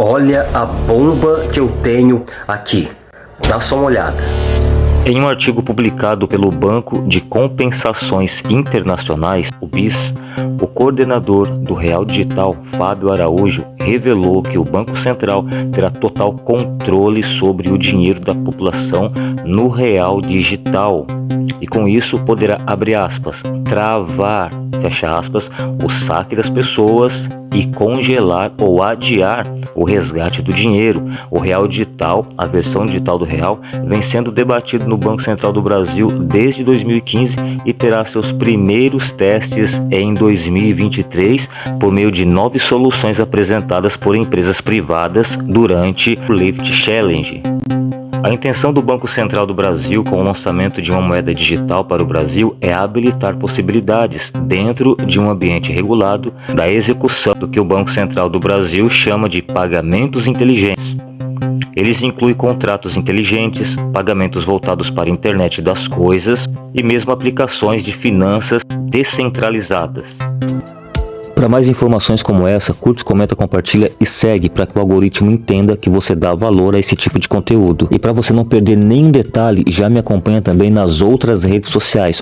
Olha a bomba que eu tenho aqui. Dá só uma olhada. Em um artigo publicado pelo Banco de Compensações Internacionais, o BIS, o coordenador do Real Digital, Fábio Araújo, revelou que o Banco Central terá total controle sobre o dinheiro da população no Real Digital e com isso poderá, abre aspas, travar, fecha aspas, o saque das pessoas e congelar ou adiar o resgate do dinheiro. O real digital, a versão digital do real, vem sendo debatido no Banco Central do Brasil desde 2015 e terá seus primeiros testes em 2023 por meio de nove soluções apresentadas por empresas privadas durante o Lift Challenge. A intenção do Banco Central do Brasil com o lançamento de uma moeda digital para o Brasil é habilitar possibilidades, dentro de um ambiente regulado, da execução do que o Banco Central do Brasil chama de pagamentos inteligentes. Eles incluem contratos inteligentes, pagamentos voltados para a internet das coisas e mesmo aplicações de finanças descentralizadas. Para mais informações como essa, curte, comenta, compartilha e segue para que o algoritmo entenda que você dá valor a esse tipo de conteúdo. E para você não perder nenhum detalhe, já me acompanha também nas outras redes sociais.